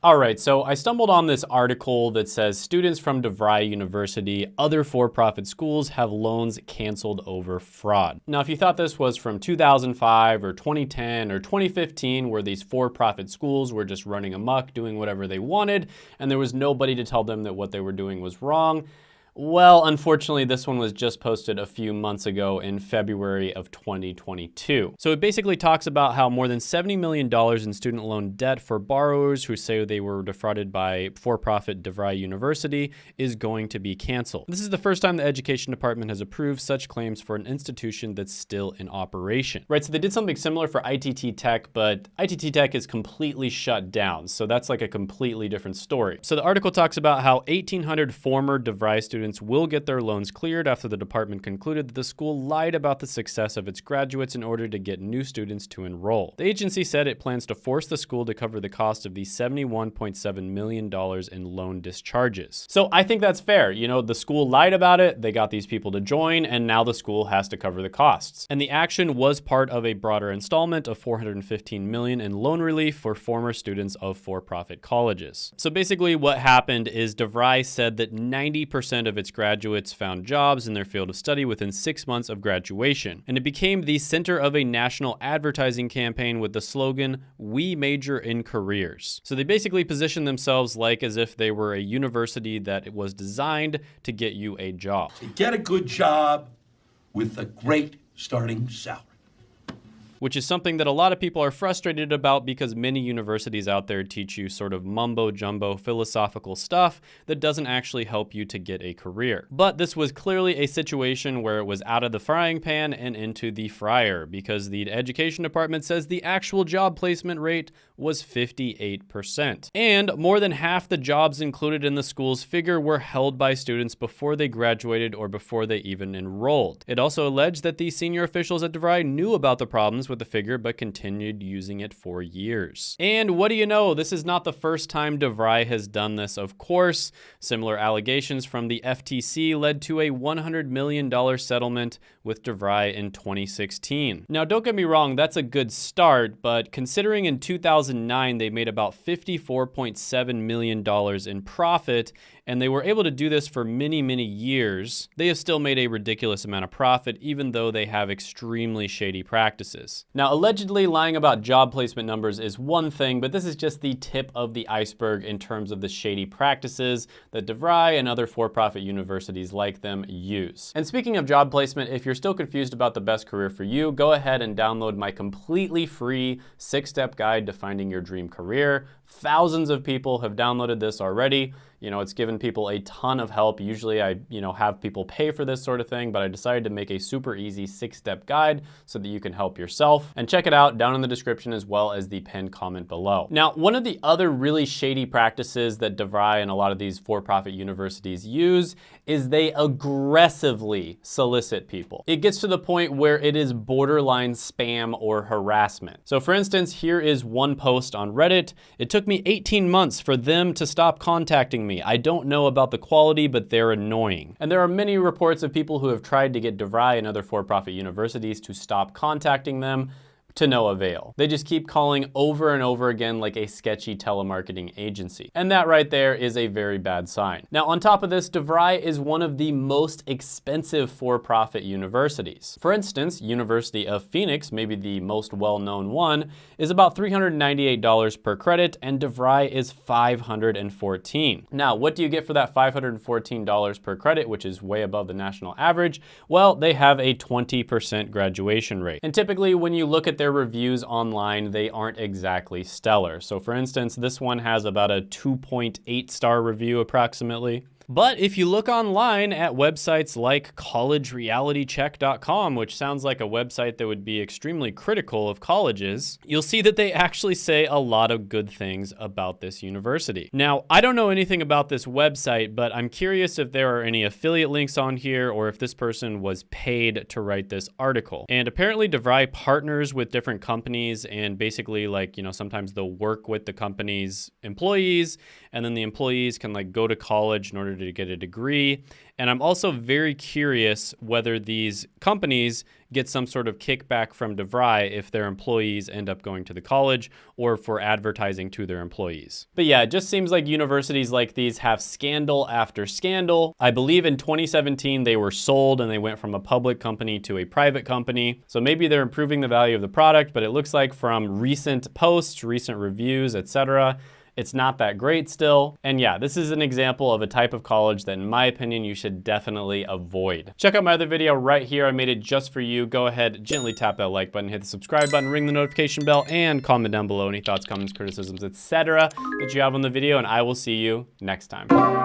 All right, so I stumbled on this article that says students from DeVry University, other for-profit schools have loans canceled over fraud. Now, if you thought this was from 2005 or 2010 or 2015, where these for-profit schools were just running amok, doing whatever they wanted, and there was nobody to tell them that what they were doing was wrong, well, unfortunately, this one was just posted a few months ago in February of 2022. So it basically talks about how more than $70 million in student loan debt for borrowers who say they were defrauded by for-profit DeVry University is going to be canceled. This is the first time the Education Department has approved such claims for an institution that's still in operation. Right, so they did something similar for ITT Tech, but ITT Tech is completely shut down. So that's like a completely different story. So the article talks about how 1,800 former DeVry students students will get their loans cleared after the department concluded that the school lied about the success of its graduates in order to get new students to enroll. The agency said it plans to force the school to cover the cost of the $71.7 million in loan discharges. So I think that's fair. You know, the school lied about it, they got these people to join, and now the school has to cover the costs. And the action was part of a broader installment of 415 million in loan relief for former students of for-profit colleges. So basically what happened is DeVry said that 90% of its graduates found jobs in their field of study within six months of graduation, and it became the center of a national advertising campaign with the slogan, We Major in Careers. So they basically positioned themselves like as if they were a university that was designed to get you a job. To get a good job with a great starting salary which is something that a lot of people are frustrated about because many universities out there teach you sort of mumbo jumbo philosophical stuff that doesn't actually help you to get a career. But this was clearly a situation where it was out of the frying pan and into the fryer because the education department says the actual job placement rate was 58%. And more than half the jobs included in the school's figure were held by students before they graduated or before they even enrolled. It also alleged that the senior officials at DeVry knew about the problems with the figure, but continued using it for years. And what do you know? This is not the first time DeVry has done this, of course. Similar allegations from the FTC led to a $100 million settlement with DeVry in 2016. Now, don't get me wrong, that's a good start, but considering in 2009 they made about $54.7 million in profit, and they were able to do this for many, many years, they have still made a ridiculous amount of profit, even though they have extremely shady practices. Now, allegedly lying about job placement numbers is one thing, but this is just the tip of the iceberg in terms of the shady practices that DeVry and other for-profit universities like them use. And speaking of job placement, if you're still confused about the best career for you, go ahead and download my completely free six-step guide to finding your dream career. Thousands of people have downloaded this already. You know, it's given people a ton of help. Usually I, you know, have people pay for this sort of thing, but I decided to make a super easy six-step guide so that you can help yourself. And check it out down in the description as well as the pinned comment below. Now, one of the other really shady practices that DeVry and a lot of these for-profit universities use is they aggressively solicit people. It gets to the point where it is borderline spam or harassment. So for instance, here is one post on Reddit. It took me 18 months for them to stop contacting me. I don't know about the quality, but they're annoying. And there are many reports of people who have tried to get DeVry and other for-profit universities to stop contacting them to no avail. They just keep calling over and over again like a sketchy telemarketing agency. And that right there is a very bad sign. Now, on top of this, DeVry is one of the most expensive for-profit universities. For instance, University of Phoenix, maybe the most well-known one, is about $398 per credit and DeVry is 514. Now, what do you get for that $514 per credit, which is way above the national average? Well, they have a 20% graduation rate. And typically when you look at their reviews online, they aren't exactly stellar. So for instance, this one has about a 2.8 star review approximately. But if you look online at websites like collegerealitycheck.com, which sounds like a website that would be extremely critical of colleges, you'll see that they actually say a lot of good things about this university. Now, I don't know anything about this website, but I'm curious if there are any affiliate links on here or if this person was paid to write this article. And apparently DeVry partners with different companies and basically like, you know, sometimes they'll work with the company's employees and then the employees can like go to college in order to get a degree. And I'm also very curious whether these companies get some sort of kickback from DeVry if their employees end up going to the college or for advertising to their employees. But yeah, it just seems like universities like these have scandal after scandal. I believe in 2017 they were sold and they went from a public company to a private company. So maybe they're improving the value of the product, but it looks like from recent posts, recent reviews, etc., it's not that great still. And yeah, this is an example of a type of college that in my opinion, you should definitely avoid. Check out my other video right here. I made it just for you. Go ahead, gently tap that like button, hit the subscribe button, ring the notification bell, and comment down below any thoughts, comments, criticisms, etc. that you have on the video, and I will see you next time.